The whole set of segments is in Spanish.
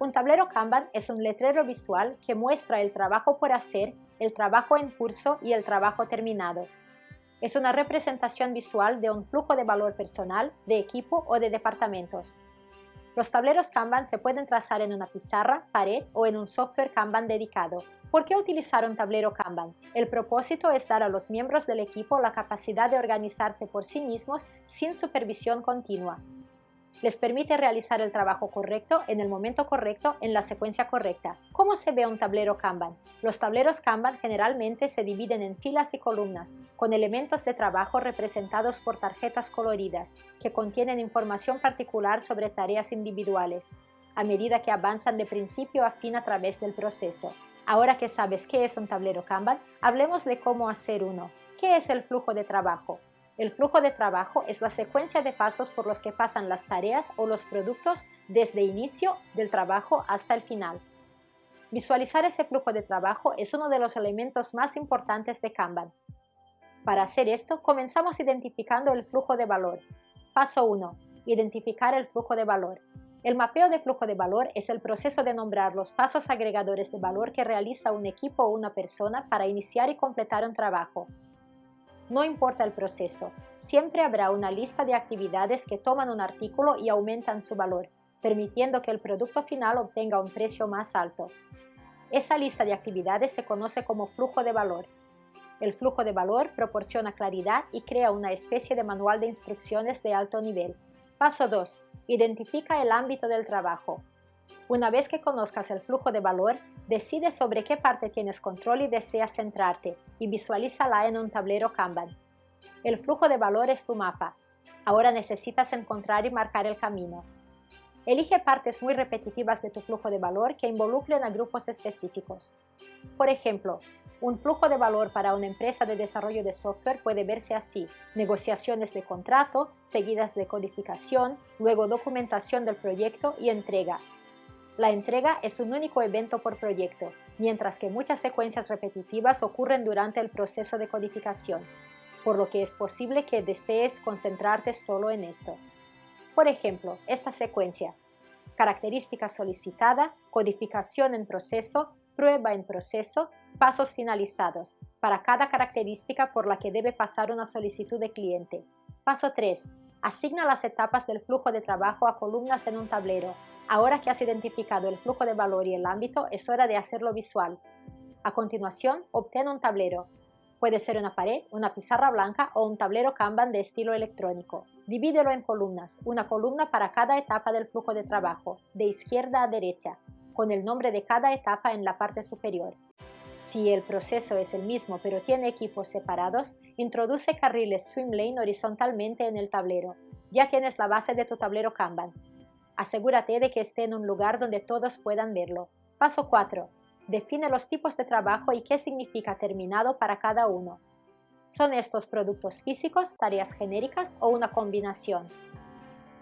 Un tablero Kanban es un letrero visual que muestra el trabajo por hacer, el trabajo en curso y el trabajo terminado. Es una representación visual de un flujo de valor personal, de equipo o de departamentos. Los tableros Kanban se pueden trazar en una pizarra, pared o en un software Kanban dedicado. ¿Por qué utilizar un tablero Kanban? El propósito es dar a los miembros del equipo la capacidad de organizarse por sí mismos sin supervisión continua les permite realizar el trabajo correcto en el momento correcto en la secuencia correcta. ¿Cómo se ve un tablero Kanban? Los tableros Kanban generalmente se dividen en filas y columnas, con elementos de trabajo representados por tarjetas coloridas, que contienen información particular sobre tareas individuales, a medida que avanzan de principio a fin a través del proceso. Ahora que sabes qué es un tablero Kanban, hablemos de cómo hacer uno. ¿Qué es el flujo de trabajo? El flujo de trabajo es la secuencia de pasos por los que pasan las tareas o los productos desde inicio del trabajo hasta el final. Visualizar ese flujo de trabajo es uno de los elementos más importantes de Kanban. Para hacer esto, comenzamos identificando el flujo de valor. Paso 1. Identificar el flujo de valor. El mapeo de flujo de valor es el proceso de nombrar los pasos agregadores de valor que realiza un equipo o una persona para iniciar y completar un trabajo. No importa el proceso, siempre habrá una lista de actividades que toman un artículo y aumentan su valor, permitiendo que el producto final obtenga un precio más alto. Esa lista de actividades se conoce como flujo de valor. El flujo de valor proporciona claridad y crea una especie de manual de instrucciones de alto nivel. Paso 2. Identifica el ámbito del trabajo. Una vez que conozcas el flujo de valor, Decide sobre qué parte tienes control y deseas centrarte y visualízala en un tablero Kanban. El flujo de valor es tu mapa. Ahora necesitas encontrar y marcar el camino. Elige partes muy repetitivas de tu flujo de valor que involucren a grupos específicos. Por ejemplo, un flujo de valor para una empresa de desarrollo de software puede verse así. Negociaciones de contrato, seguidas de codificación, luego documentación del proyecto y entrega, la entrega es un único evento por proyecto, mientras que muchas secuencias repetitivas ocurren durante el proceso de codificación, por lo que es posible que desees concentrarte solo en esto. Por ejemplo, esta secuencia, característica solicitada, codificación en proceso, prueba en proceso, pasos finalizados, para cada característica por la que debe pasar una solicitud de cliente. Paso 3. Asigna las etapas del flujo de trabajo a columnas en un tablero Ahora que has identificado el flujo de valor y el ámbito, es hora de hacerlo visual. A continuación, obtén un tablero. Puede ser una pared, una pizarra blanca o un tablero Kanban de estilo electrónico. Divídelo en columnas, una columna para cada etapa del flujo de trabajo, de izquierda a derecha, con el nombre de cada etapa en la parte superior. Si el proceso es el mismo pero tiene equipos separados, introduce carriles swim lane horizontalmente en el tablero. Ya tienes la base de tu tablero Kanban. Asegúrate de que esté en un lugar donde todos puedan verlo. Paso 4. Define los tipos de trabajo y qué significa terminado para cada uno. ¿Son estos productos físicos, tareas genéricas o una combinación?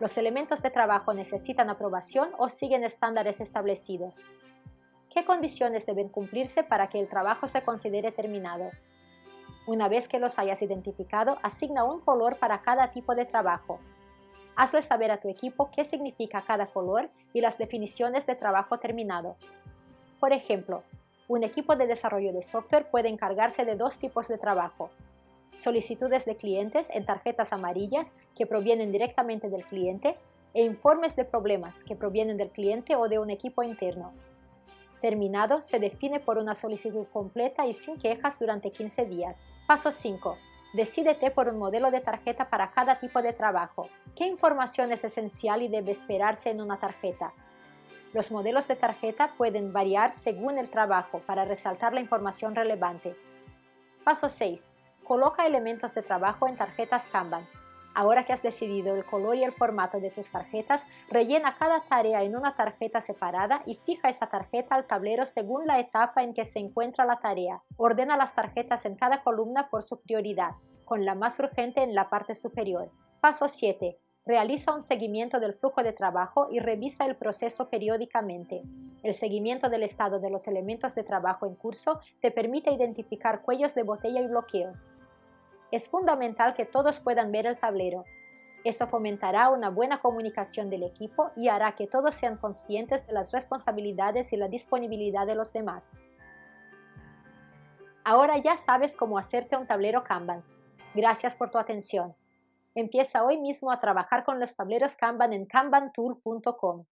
¿Los elementos de trabajo necesitan aprobación o siguen estándares establecidos? ¿Qué condiciones deben cumplirse para que el trabajo se considere terminado? Una vez que los hayas identificado, asigna un color para cada tipo de trabajo, Hazle saber a tu equipo qué significa cada color y las definiciones de trabajo terminado. Por ejemplo, un equipo de desarrollo de software puede encargarse de dos tipos de trabajo. Solicitudes de clientes en tarjetas amarillas que provienen directamente del cliente e informes de problemas que provienen del cliente o de un equipo interno. Terminado se define por una solicitud completa y sin quejas durante 15 días. Paso 5. Decídete por un modelo de tarjeta para cada tipo de trabajo. ¿Qué información es esencial y debe esperarse en una tarjeta? Los modelos de tarjeta pueden variar según el trabajo para resaltar la información relevante. Paso 6. Coloca elementos de trabajo en tarjetas Kanban. Ahora que has decidido el color y el formato de tus tarjetas, rellena cada tarea en una tarjeta separada y fija esa tarjeta al tablero según la etapa en que se encuentra la tarea. Ordena las tarjetas en cada columna por su prioridad, con la más urgente en la parte superior. Paso 7. Realiza un seguimiento del flujo de trabajo y revisa el proceso periódicamente. El seguimiento del estado de los elementos de trabajo en curso te permite identificar cuellos de botella y bloqueos. Es fundamental que todos puedan ver el tablero. Eso fomentará una buena comunicación del equipo y hará que todos sean conscientes de las responsabilidades y la disponibilidad de los demás. Ahora ya sabes cómo hacerte un tablero Kanban. Gracias por tu atención. Empieza hoy mismo a trabajar con los tableros Kanban en kanbantool.com.